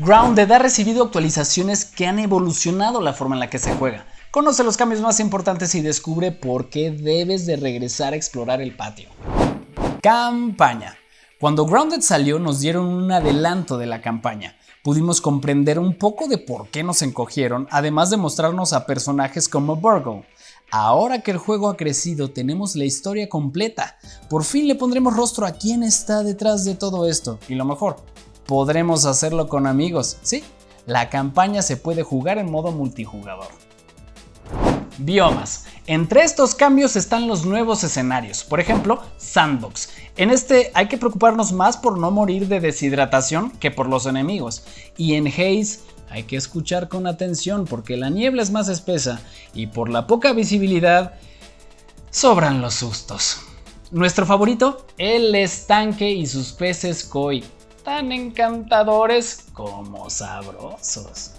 Grounded ha recibido actualizaciones que han evolucionado la forma en la que se juega. Conoce los cambios más importantes y descubre por qué debes de regresar a explorar el patio. Campaña. Cuando Grounded salió nos dieron un adelanto de la campaña. Pudimos comprender un poco de por qué nos encogieron, además de mostrarnos a personajes como Virgo. Ahora que el juego ha crecido, tenemos la historia completa. Por fin le pondremos rostro a quién está detrás de todo esto. Y lo mejor, podremos hacerlo con amigos. Sí, la campaña se puede jugar en modo multijugador. Biomas. Entre estos cambios están los nuevos escenarios, por ejemplo, Sandbox. En este hay que preocuparnos más por no morir de deshidratación que por los enemigos. Y en Haze hay que escuchar con atención porque la niebla es más espesa y por la poca visibilidad sobran los sustos. Nuestro favorito, el estanque y sus peces koi, tan encantadores como sabrosos.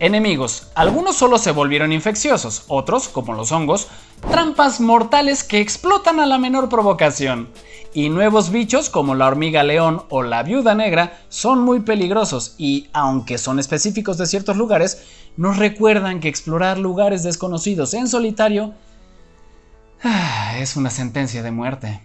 Enemigos. Algunos solo se volvieron infecciosos, otros, como los hongos, trampas mortales que explotan a la menor provocación. Y nuevos bichos como la hormiga león o la viuda negra son muy peligrosos y, aunque son específicos de ciertos lugares, nos recuerdan que explorar lugares desconocidos en solitario es una sentencia de muerte.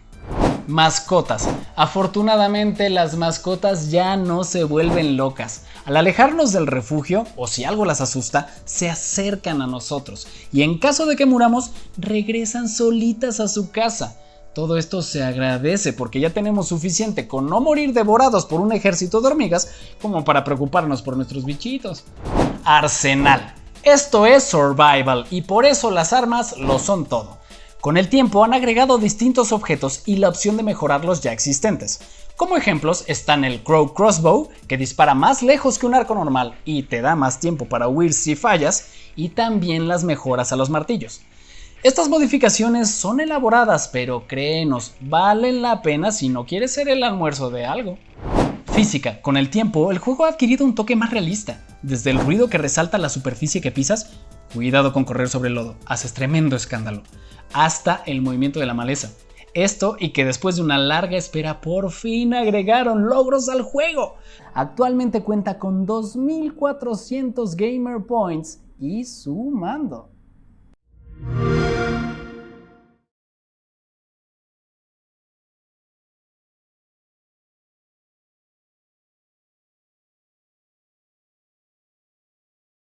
Mascotas. Afortunadamente las mascotas ya no se vuelven locas. Al alejarnos del refugio, o si algo las asusta, se acercan a nosotros y en caso de que muramos, regresan solitas a su casa. Todo esto se agradece porque ya tenemos suficiente con no morir devorados por un ejército de hormigas como para preocuparnos por nuestros bichitos. Arsenal. Esto es survival y por eso las armas lo son todo. Con el tiempo han agregado distintos objetos y la opción de mejorar los ya existentes. Como ejemplos están el Crow Crossbow, que dispara más lejos que un arco normal y te da más tiempo para huir si fallas, y también las mejoras a los martillos. Estas modificaciones son elaboradas, pero créenos, valen la pena si no quieres ser el almuerzo de algo. Física. Con el tiempo, el juego ha adquirido un toque más realista. Desde el ruido que resalta la superficie que pisas, cuidado con correr sobre el lodo, haces tremendo escándalo, hasta el movimiento de la maleza. Esto y que después de una larga espera por fin agregaron logros al juego. Actualmente cuenta con 2400 Gamer Points y sumando.